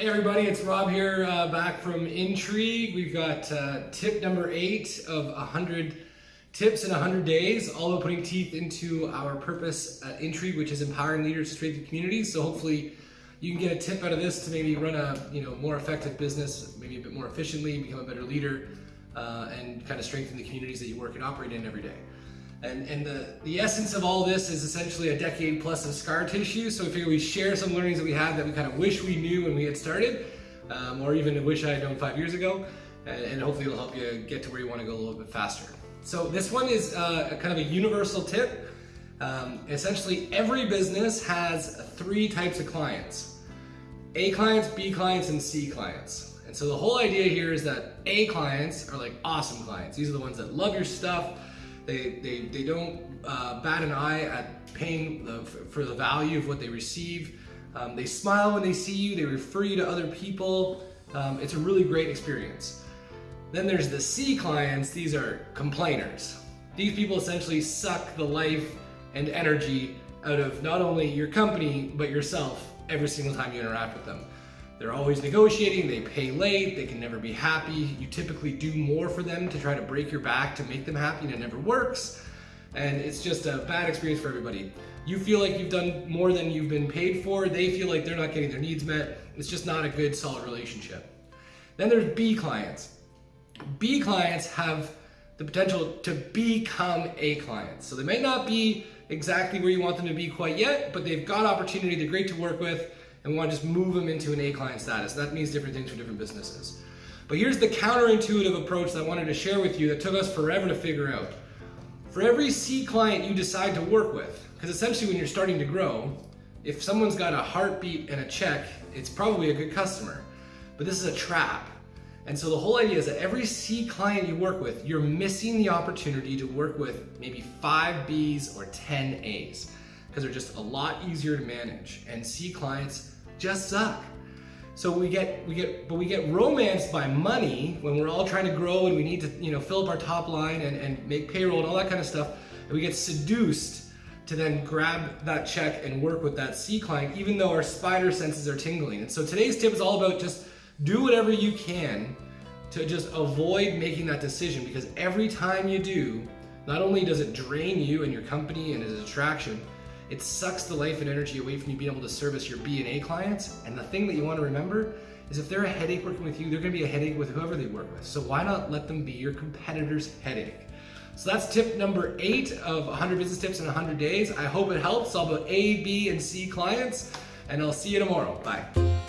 Hey everybody, it's Rob here, uh, back from Intrigue. We've got uh, tip number eight of 100 tips in 100 days, all about putting teeth into our purpose at Intrigue, which is empowering leaders to strengthen communities. So hopefully you can get a tip out of this to maybe run a you know more effective business, maybe a bit more efficiently, become a better leader, uh, and kind of strengthen the communities that you work and operate in every day. And, and the, the essence of all this is essentially a decade plus of scar tissue. So we figure we share some learnings that we have that we kind of wish we knew when we had started, um, or even wish I had known five years ago. And, and, hopefully it'll help you get to where you want to go a little bit faster. So this one is uh, a kind of a universal tip. Um, essentially, every business has three types of clients. A clients, B clients, and C clients. And so the whole idea here is that A clients are like awesome clients. These are the ones that love your stuff, they, they, they don't uh, bat an eye at paying the, for the value of what they receive. Um, they smile when they see you, they refer you to other people. Um, it's a really great experience. Then there's the C clients, these are complainers. These people essentially suck the life and energy out of not only your company, but yourself every single time you interact with them. They're always negotiating, they pay late, they can never be happy. You typically do more for them to try to break your back to make them happy and it never works. And it's just a bad experience for everybody. You feel like you've done more than you've been paid for, they feel like they're not getting their needs met. It's just not a good, solid relationship. Then there's B clients. B clients have the potential to become A clients. So they may not be exactly where you want them to be quite yet, but they've got opportunity, they're great to work with, and we want to just move them into an A client status. That means different things for different businesses. But here's the counterintuitive approach that I wanted to share with you that took us forever to figure out. For every C client you decide to work with, because essentially when you're starting to grow, if someone's got a heartbeat and a check, it's probably a good customer. But this is a trap. And so the whole idea is that every C client you work with, you're missing the opportunity to work with maybe five Bs or 10 As because they're just a lot easier to manage. And C clients just suck. So we get, we get, but we get romanced by money when we're all trying to grow and we need to, you know, fill up our top line and, and make payroll and all that kind of stuff. And we get seduced to then grab that check and work with that C client, even though our spider senses are tingling. And so today's tip is all about just do whatever you can to just avoid making that decision because every time you do, not only does it drain you and your company and as a distraction, it sucks the life and energy away from you being able to service your B and A clients. And the thing that you want to remember is if they're a headache working with you, they're going to be a headache with whoever they work with. So why not let them be your competitor's headache? So that's tip number eight of 100 business tips in 100 days. I hope it helps. All about A, B, and C clients, and I'll see you tomorrow. Bye.